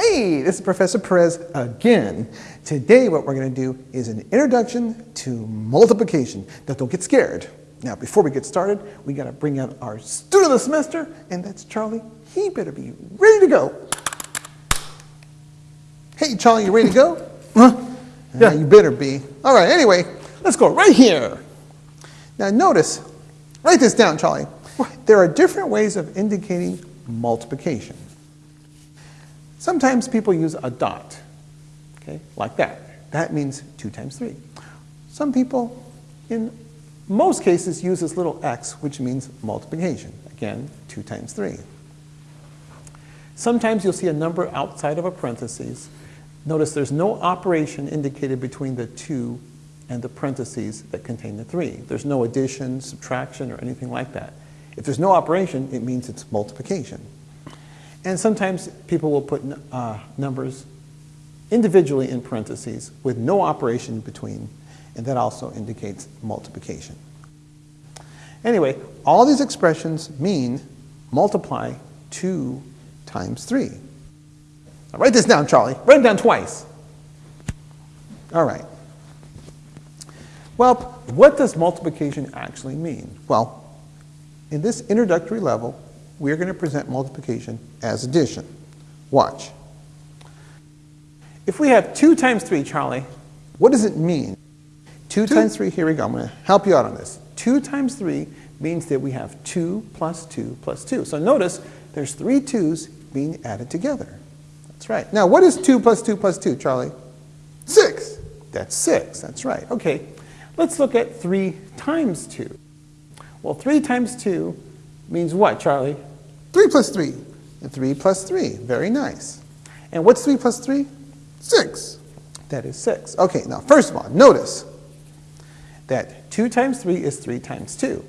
Hey, this is Professor Perez again. Today what we're going to do is an introduction to multiplication. Now don't get scared. Now before we get started, we got to bring out our student of the semester, and that's Charlie. He better be ready to go. Hey Charlie, you ready to go? Huh? Yeah, uh, you better be. All right, anyway, let's go right here. Now notice, write this down, Charlie. There are different ways of indicating multiplication. Sometimes people use a dot, okay, like that. That means 2 times 3. Some people, in most cases, use this little x, which means multiplication. Again, 2 times 3. Sometimes you'll see a number outside of a parentheses. Notice there's no operation indicated between the 2 and the parentheses that contain the 3. There's no addition, subtraction, or anything like that. If there's no operation, it means it's multiplication. And sometimes people will put uh, numbers individually in parentheses with no operation between, and that also indicates multiplication. Anyway, all these expressions mean multiply 2 times 3. Now write this down, Charlie. Write it down twice. All right. Well, what does multiplication actually mean? Well, in this introductory level, we're going to present multiplication as addition. Watch. If we have 2 times 3, Charlie, what does it mean? 2, two times 3, here we go. I'm going to help you out on this. 2 times 3 means that we have 2 plus 2 plus 2. So notice there's three 2's being added together. That's right. Now, what is 2 plus 2 plus 2, Charlie? 6. That's 6. That's right. Okay. Let's look at 3 times 2. Well, 3 times 2 means what, Charlie? 3 plus 3. And 3 plus 3. Very nice. And what's 3 plus 3? 6. That is 6. Okay, now first of all, notice that 2 times 3 is 3 times 2.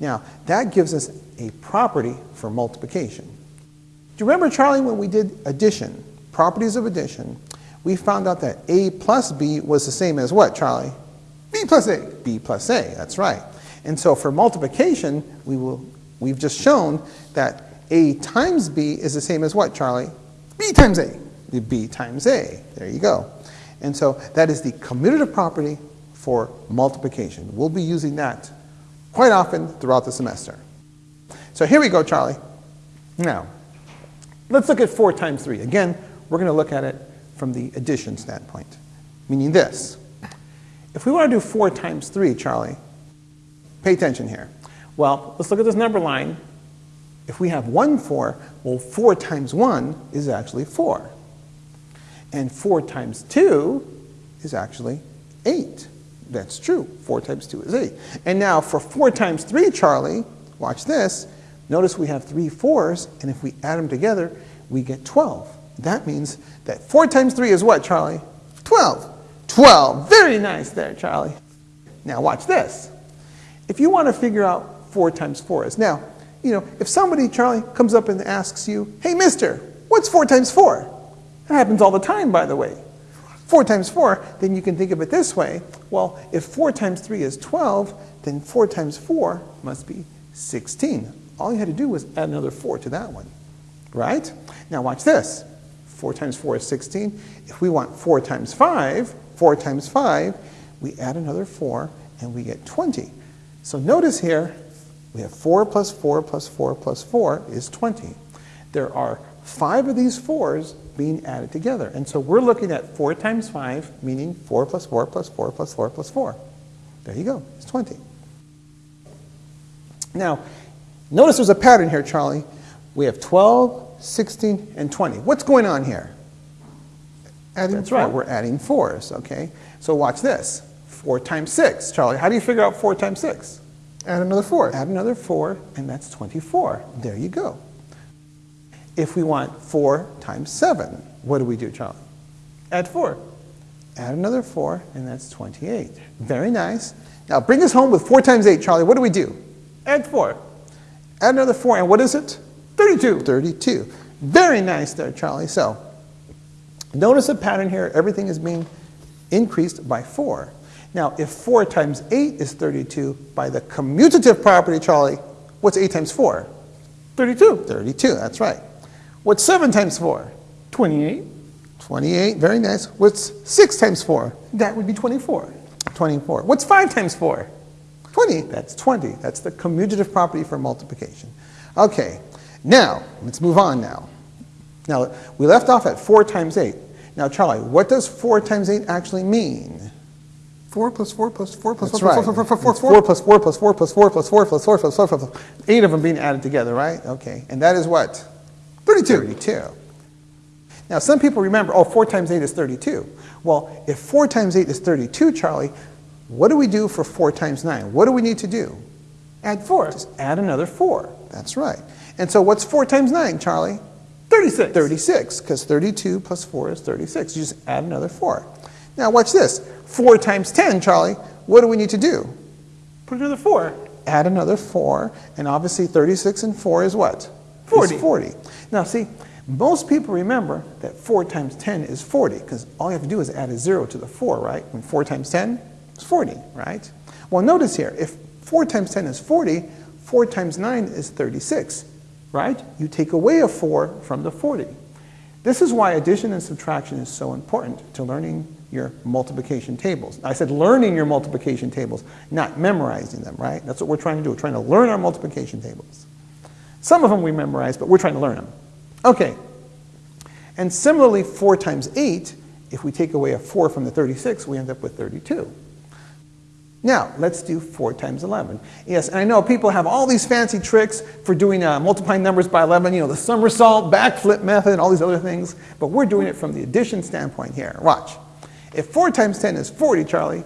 Now, that gives us a property for multiplication. Do you remember, Charlie, when we did addition, properties of addition, we found out that A plus B was the same as what, Charlie? B plus A. B plus A, that's right. And so for multiplication, we will, we've just shown that a times B is the same as what, Charlie? B times A. B times A. There you go. And so that is the commutative property for multiplication. We'll be using that quite often throughout the semester. So here we go, Charlie. Now, let's look at 4 times 3. Again, we're going to look at it from the addition standpoint, meaning this. If we want to do 4 times 3, Charlie, pay attention here. Well, let's look at this number line. If we have 1 4, well, 4 times 1 is actually 4. And 4 times 2 is actually 8. That's true. 4 times 2 is 8. And now for 4 times 3, Charlie, watch this. Notice we have three 4s, and if we add them together, we get 12. That means that 4 times 3 is what, Charlie? 12. 12. Very nice there, Charlie. Now watch this. If you want to figure out 4 times 4 is, now, you know, if somebody, Charlie, comes up and asks you, hey, mister, what's 4 times 4? That happens all the time, by the way. 4 times 4, then you can think of it this way. Well, if 4 times 3 is 12, then 4 times 4 must be 16. All you had to do was add another 4 to that one, right? Now watch this. 4 times 4 is 16. If we want 4 times 5, 4 times 5, we add another 4 and we get 20. So notice here, we have 4 plus 4 plus 4 plus 4 is 20. There are five of these 4s being added together. And so we're looking at 4 times 5, meaning 4 plus 4 plus 4 plus 4 plus 4. There you go. It's 20. Now, notice there's a pattern here, Charlie. We have 12, 16, and 20. What's going on here? Adding That's four. right. We're adding 4s, okay? So watch this. 4 times 6. Charlie, how do you figure out 4 times 6? Add another 4. Add another 4, and that's 24. There you go. If we want 4 times 7, what do we do, Charlie? Add 4. Add another 4, and that's 28. Very nice. Now bring us home with 4 times 8, Charlie. What do we do? Add 4. Add another 4, and what is it? 32. 32. Very nice there, Charlie. So notice a pattern here. Everything is being increased by 4. Now, if 4 times 8 is 32, by the commutative property, Charlie, what's 8 times 4? 32. 32, that's right. What's 7 times 4? 28. 28, very nice. What's 6 times 4? That would be 24. 24. What's 5 times 4? 20, that's 20. That's the commutative property for multiplication. Okay, now, let's move on now. Now, we left off at 4 times 8. Now, Charlie, what does 4 times 8 actually mean? 4 plus 4 plus 4 plus That's 4 right. plus 4 plus 4 It's 4 plus 4 plus 4 plus 4 plus 4 plus 4 plus 4 plus 4. Eight of them being added together, right? Okay, and that is what? 32. 32. Now, some people remember, oh, 4 times 8 is 32. Well, if 4 times 8 is 32, Charlie, what do we do for 4 times 9? What do we need to do? Add 4. Just add another 4. That's right. And so what's 4 times 9, Charlie? 36. 36, because 32 plus 4 is 36. You just add another 4. Now, watch this. 4 times 10, Charlie, what do we need to do? Put another 4. Add another 4, and obviously 36 and 4 is what? 40. Is 40. Now, see, most people remember that 4 times 10 is 40, because all you have to do is add a 0 to the 4, right? When 4 times 10 is 40, right? Well, notice here, if 4 times 10 is 40, 4 times 9 is 36, right? You take away a 4 from the 40. This is why addition and subtraction is so important to learning your multiplication tables. I said learning your multiplication tables, not memorizing them, right? That's what we're trying to do. We're trying to learn our multiplication tables. Some of them we memorize, but we're trying to learn them. Okay. And similarly, 4 times 8, if we take away a 4 from the 36, we end up with 32. Now, let's do 4 times 11. Yes, and I know people have all these fancy tricks for doing uh, multiplying numbers by 11, you know, the somersault, backflip method, all these other things, but we're doing it from the addition standpoint here. Watch. If 4 times 10 is 40, Charlie,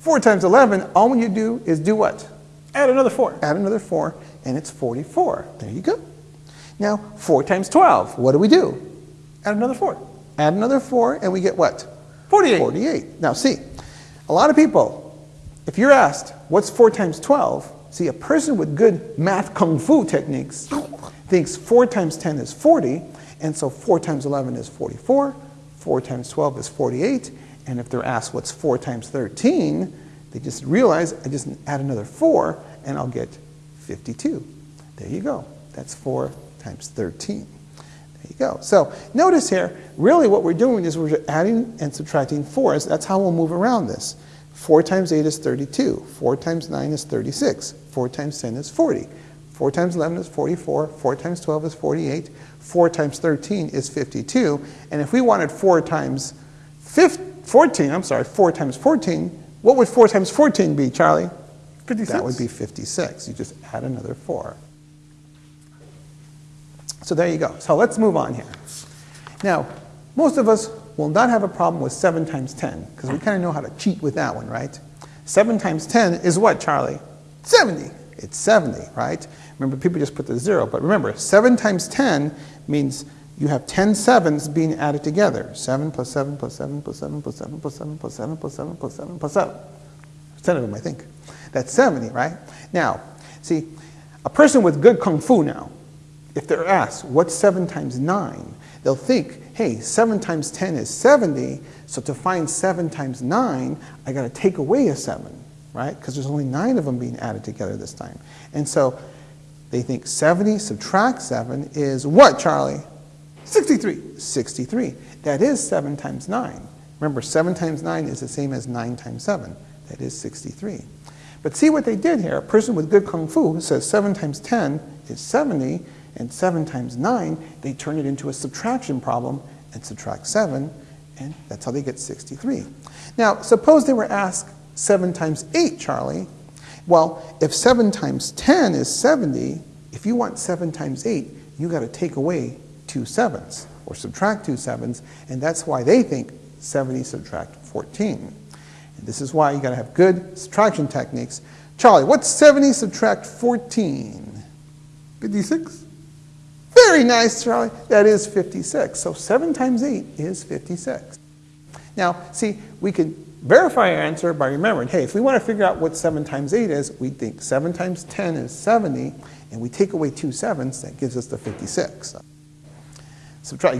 4 times 11, all you do is do what? Add another 4. Add another 4, and it's 44. There you go. Now, 4 times 12, what do we do? Add another 4. Add another 4, and we get what? 48. 48. Now, see, a lot of people, if you're asked, what's 4 times 12? See, a person with good math kung fu techniques thinks 4 times 10 is 40, and so 4 times 11 is 44, 4 times 12 is 48, and if they're asked what's 4 times 13, they just realize I just add another 4, and I'll get 52. There you go. That's 4 times 13. There you go. So notice here, really what we're doing is we're adding and subtracting 4s. That's how we'll move around this. 4 times 8 is 32. 4 times 9 is 36. 4 times 10 is 40. 4 times 11 is 44. 4 times 12 is 48. 4 times 13 is 52. And if we wanted 4 times 15, 14, I'm sorry, 4 times 14, what would 4 times 14 be, Charlie? 56. That would be 56. You just add another 4. So there you go. So let's move on here. Now, most of us will not have a problem with 7 times 10, because we kind of know how to cheat with that one, right? 7 times 10 is what, Charlie? 70. It's 70, right? Remember, people just put the 0, but remember, 7 times 10 means you have 10 sevens being added together. 7 plus 7 plus 7 plus 7 plus 7 plus 7 plus 7 plus 7 plus 7 plus 7. 10 of them, I think. That's 70, right? Now, see, a person with good kung fu now, if they're asked, what's 7 times 9? They'll think, hey, 7 times 10 is 70, so to find 7 times 9, I got to take away a 7, right? Because there's only 9 of them being added together this time. And so they think 70 subtract 7 is what, Charlie? 63. 63. That is 7 times 9. Remember, 7 times 9 is the same as 9 times 7. That is 63. But see what they did here. A person with good kung fu says 7 times 10 is 70, and 7 times 9, they turn it into a subtraction problem and subtract 7, and that's how they get 63. Now, suppose they were asked 7 times 8, Charlie. Well, if 7 times 10 is 70, if you want 7 times 8, you got to take away two sevens, or subtract two sevens, and that's why they think 70 subtract 14. And this is why you got to have good subtraction techniques. Charlie, what's 70 subtract 14? 56. Very nice, Charlie. That is 56. So 7 times 8 is 56. Now, see, we can verify our answer by remembering, hey, if we want to figure out what 7 times 8 is, we think 7 times 10 is 70, and we take away two that gives us the 56. So, subtract.